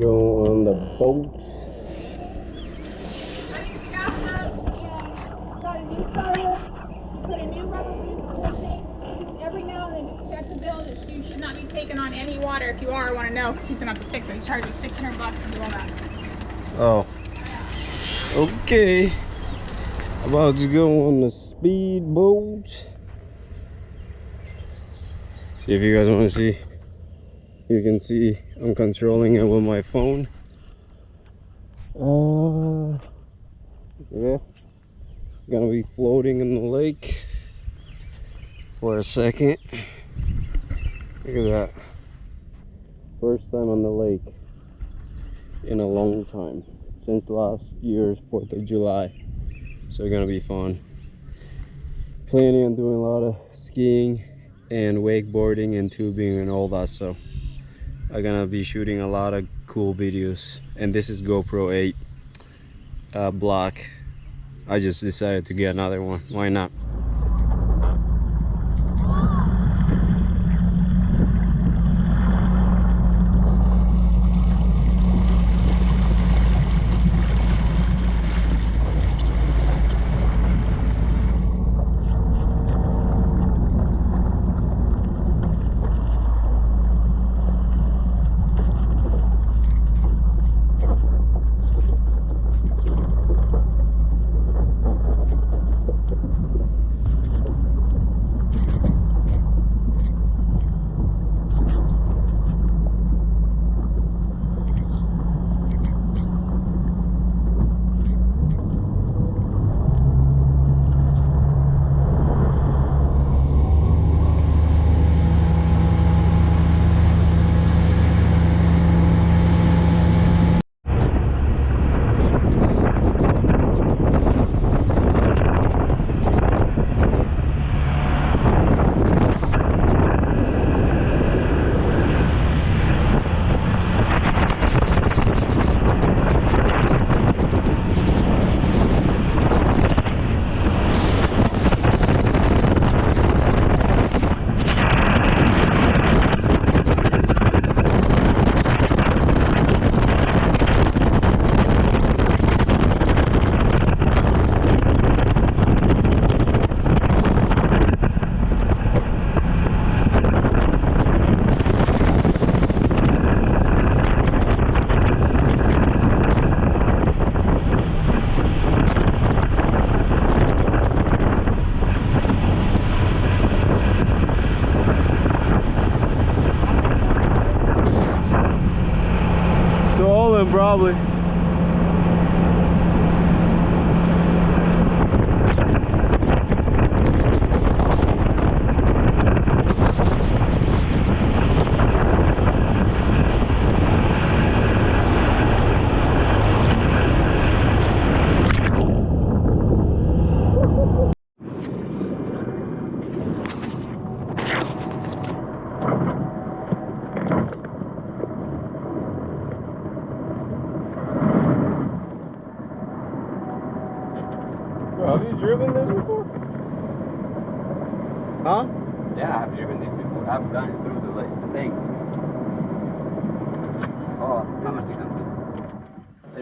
Go on the boats. I think it's gas up and got a new starter. Put a new rubber ring on the thing. Every now and then just check the bill. Just you should not be taking on any water. If you are, I want to know because he's gonna have to fix it. He charged me 600 bucks to do all that. Oh. Okay. About to go on the speedboat. See if you guys want to see. You can see I'm controlling it with my phone. Uh, yeah. Gonna be floating in the lake for a second. Look at that. First time on the lake in a long time since last year's 4th of July. So gonna be fun. Planning on doing a lot of skiing and wakeboarding and tubing and all that so I'm gonna be shooting a lot of cool videos. And this is GoPro 8 uh, block. I just decided to get another one. Why not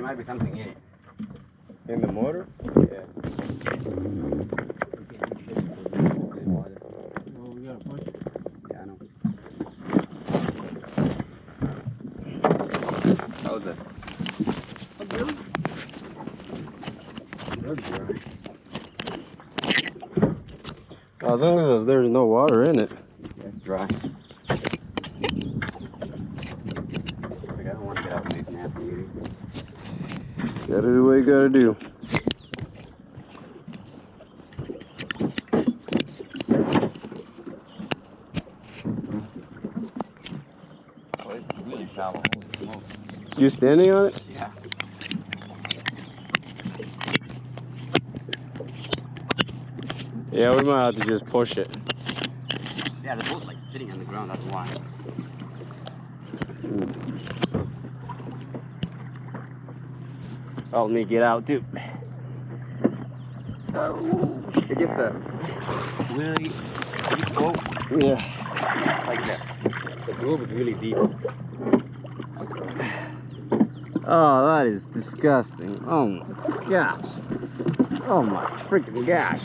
might be something in it. In the motor? Yeah. Well, we gotta push it. Yeah, I know. How was it? As long as there's no water in it. Yeah, it's dry. Like, I don't want to get out and make nasty either. Gotta do you gotta do. It's really shallow. Holy smokes. You standing on it? Yeah. Yeah, we might have to just push it. Yeah, the boat's like sitting on the ground. That's why. Oh, Help me get out too. It's just a really deep boat. Yeah. Like that. The groove is really deep. Oh, that is disgusting. Oh my gosh. Oh my freaking gosh.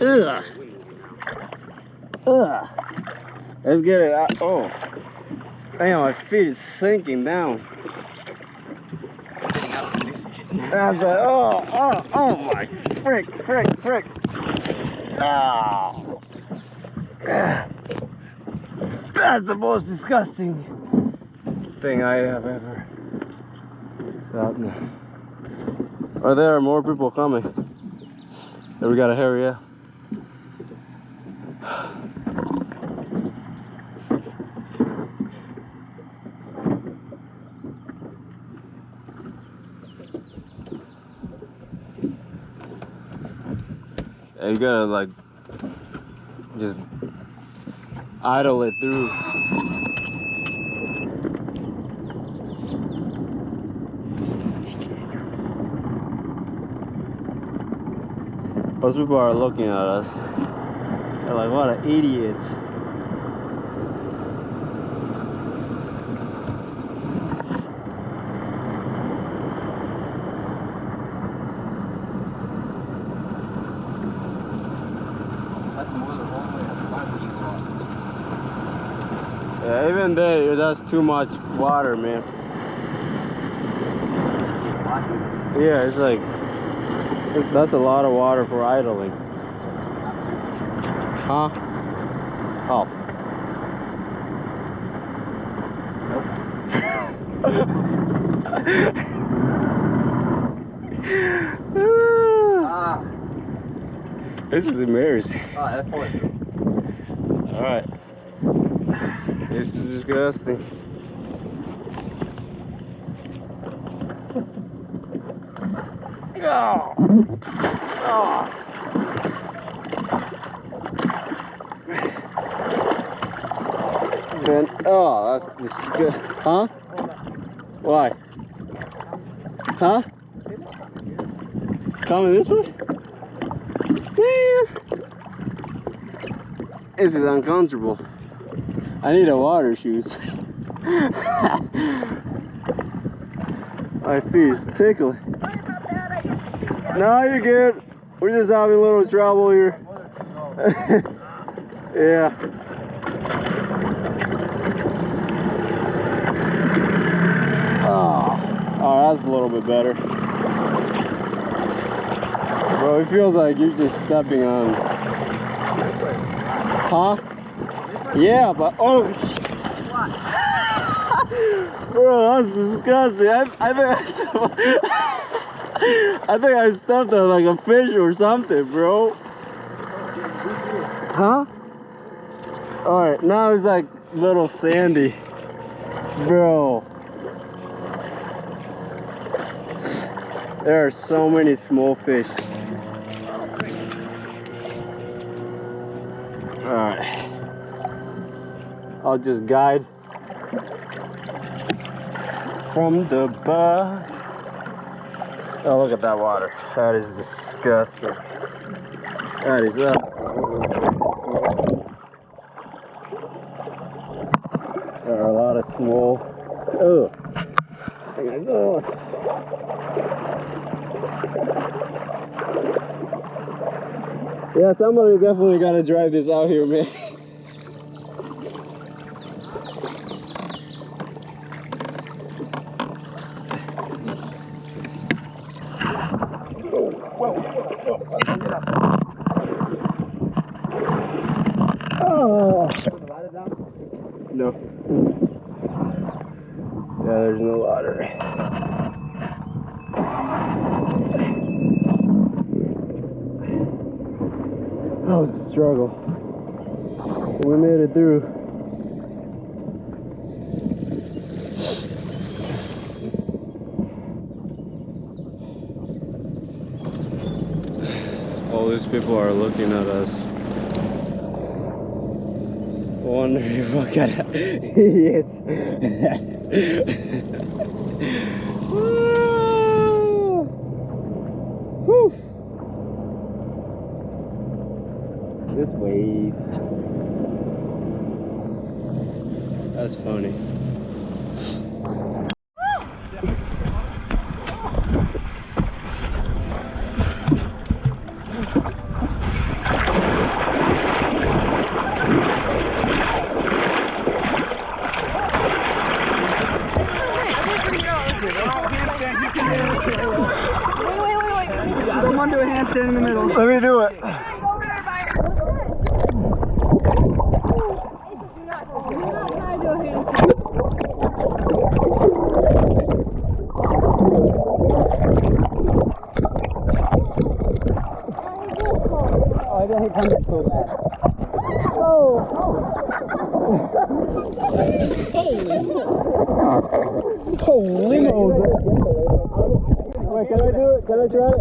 Ugh. Ugh. Let's get it out. Oh. Damn, my feet is sinking down. That's like, oh, oh, oh my frick, frick, frick. Oh. That's the most disgusting thing I have ever gotten. Or there more people coming. We gotta hurry up. You gotta like just idle it through. Most people are looking at us. They're like, what an idiot. That's more than one way to find these lots. Yeah, even there, that's too much water, man. Yeah, it's like, that's a lot of water for idling. Huh? Oh. Ah, this is embarrassing. ah. Alright. This is disgusting. Oh. Oh. Man, oh, that's disgusting. Huh? Why? Huh? Coming this way? Yeah. This is uncomfortable. I need a water shoes. My feet tickling. No, you're good. We're just having a little trouble here. yeah. Oh. oh, that's a little bit better. Bro, it feels like you're just stepping on. Huh? Yeah, but oh. Bro, that's disgusting. I, I think I, I think I stepped on like a fish or something, bro. Huh? Alright, now it's like little sandy. Bro. There are so many small fish. I'll just guide from the bar. Oh, look at that water. That is disgusting. That is up. There are a lot of small. Oh. Yeah, somebody definitely gotta drive this out here, man. Oh. No. Yeah, there's no water. That was a struggle. We made it through. All these people are looking at us. Wondering what kind of idiots. This wave. That's funny. Someone do a handstand in the middle. Let me do it. Oh, I didn't hit hundred so bad. Holy moly. Wait, can I do it? Can I try it?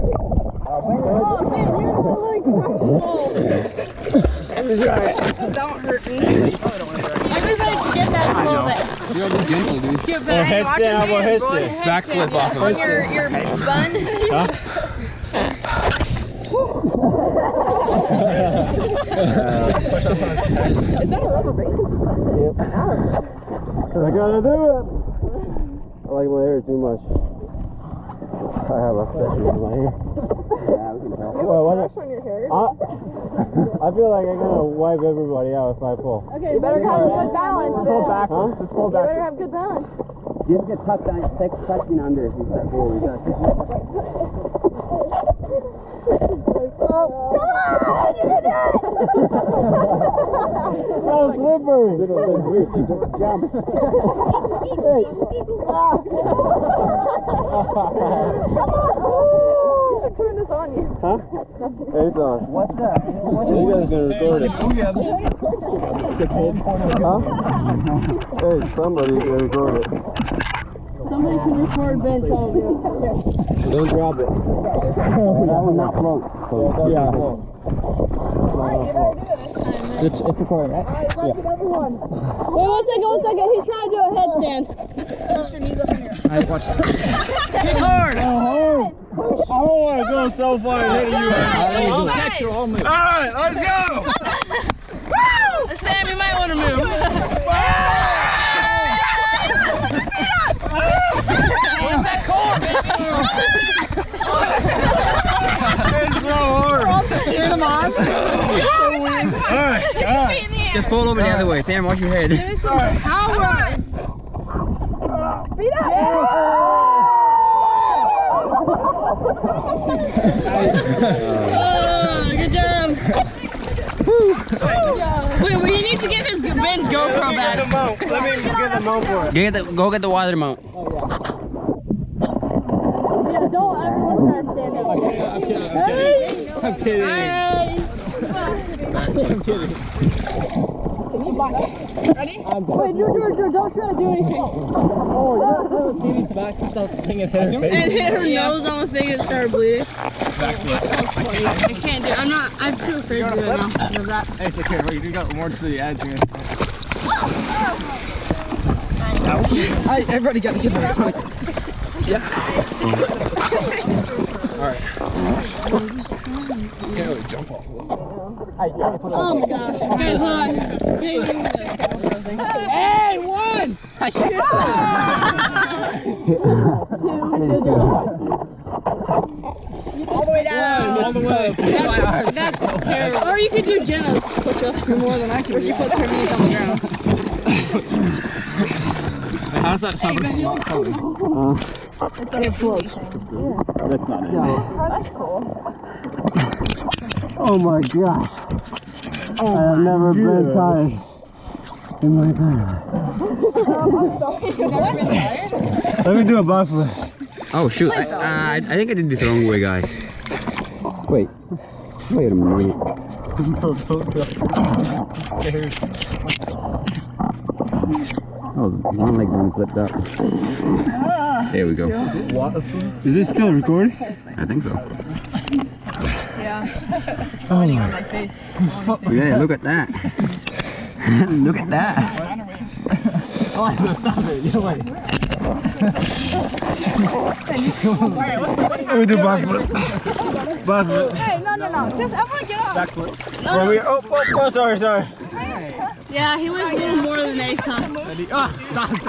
Let me try it. Don't hurt me. Everybody skip that a little bit. You gotta be gentle, dude. Skip Oh, that. headstand, how about headstand? Backflip off of it. your, your bun. I gotta do it. I like my hair too much. I have a session in my hair. Yeah, we can tell. Well, what I, I, I feel like I'm gonna wipe everybody out if I pull. Okay, you better have good balance. Pull then. backwards. Huh? Just pull You better have good balance. Just get tucked down, take tucking under if you step forward. You gotta- So slippery. Jump. You should turn this on you. Huh? Hey, it's on. What's that? You guys gonna record it. Huh? Hey, somebody can record it. Somebody can record Ben trying do it. Don't drop it. That will not float. Yeah. It's, it's recording, right? Yeah. Wait, one second, one second. He's trying to do a headstand. Put your knees up in your. I watched Oh, I don't want to go so far ahead of you. I'll catch you all move. All right, let's go. Sam, you might want to move. It's so hard. Cheer them on. All right, all right. Just fold over the other way. Sam, watch your head. Power. Feet Oh, good job. Wait, wait, he needs to get his Ben's GoPro Get back. the mount. Let me get the mount for it. Get the, go get the water mount. Oh, Yeah, don't everyone try to stand up. I'm kidding. Wait, Drew, Drew, Drew, don't try to do anything. Oh, yeah. Katie's back flipped the thing and hit her nose on the thing and started bleeding. I can't do it. I'm not, I'm too afraid to do it now. Of that. Hey, it's okay, bro. You got more to the edge, man. Hey, everybody got to get there. Oh my gosh. Guys, look. Hey, Hey, one! All the way down. All the way. That's, that's terrible. Or you could do Jenna's push-ups more than I can. Where she puts her knees on the ground. How does that sound? It floats. That's not it. Oh my gosh. I have never been tired in my time. Let me do a backflip. Oh shoot! I, uh, I I think I did this the wrong way, guys. Wait. Wait a minute. Oh, one leg's only flipped up. There we go. Is this still recording? I think so. Oh my. Yeah, look at that. look at that. Oh, so stop it. You're like. Let me do backflip. Backflip. Hey, no, no, no. Just everyone get up. From here. Oh, oh, oh, sorry, sorry. Yeah, he was a little more than Nathan. Ah,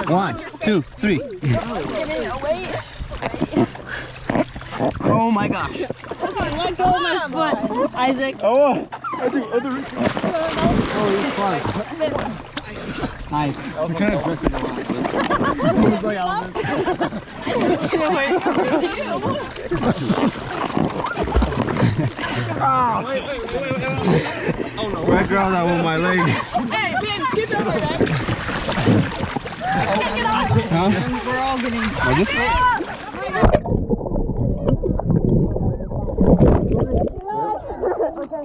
One, two, three. Oh my gosh. Let go of my foot, Isaac. Oh, I do, I do. Nice. Where girl that with my leg? Hey, Ben, scoot over, man. We're all getting.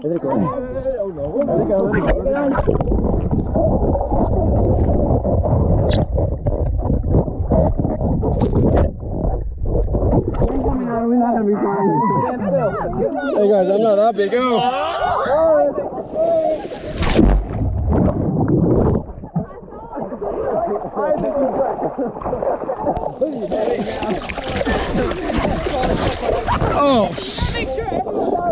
There they go. Oh no. There they go. There they go. We're not gonna be fine. hey guys, I'm not that big. Go. oh. Make sure.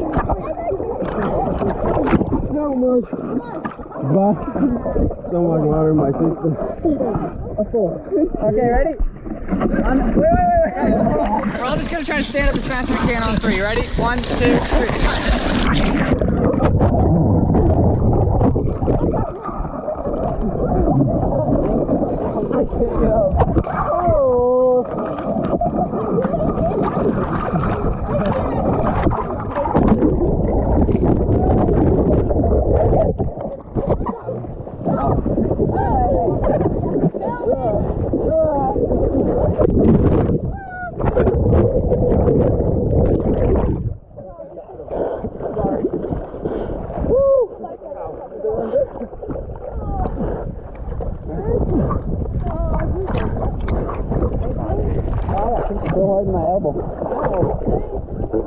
So much. But so much water my system. Okay, ready? On, wait, wait, wait, wait. We're all just gonna try to stand up as fast as we can on three. Ready? One, two, three.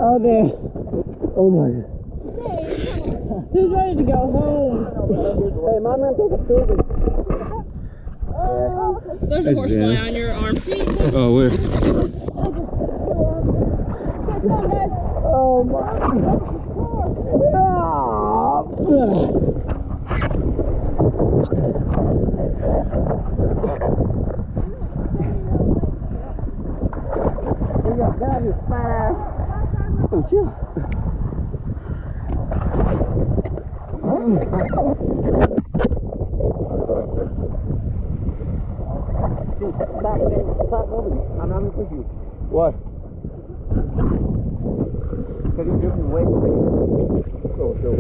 Oh, there. Oh my. Who's ready to go home? Hey, mom, I'm gonna take a picture. There's a Is horsefly on your arm. Oh, where? Oh I'm not gonna push you. What? Because you're drifting away from me. Oh, sure.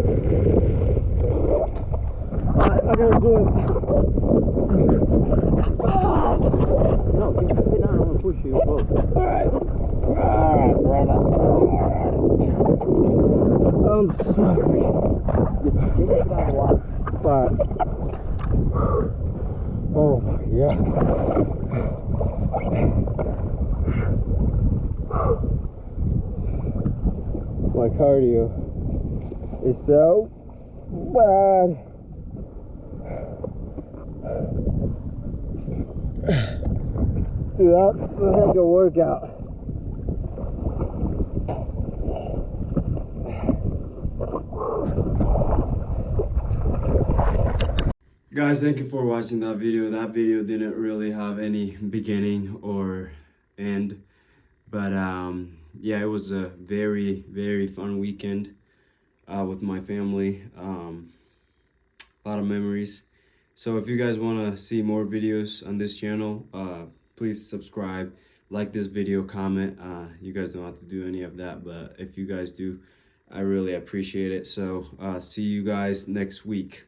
Alright, I gotta do it. No, keep sit down. I'm gonna push you. Whoa. Alright. Alright, brother. I'm sorry. Get your foot out of the water. But. Oh my god. My cardio is so bad. Dude, that's a heck of a workout. Guys, thank you for watching that video. That video didn't really have any beginning or end. But um, yeah, it was a very, very fun weekend uh, with my family. Um, a lot of memories. So if you guys want to see more videos on this channel, uh, please subscribe, like this video, comment. Uh, you guys don't have to do any of that, but if you guys do, I really appreciate it. So uh, see you guys next week.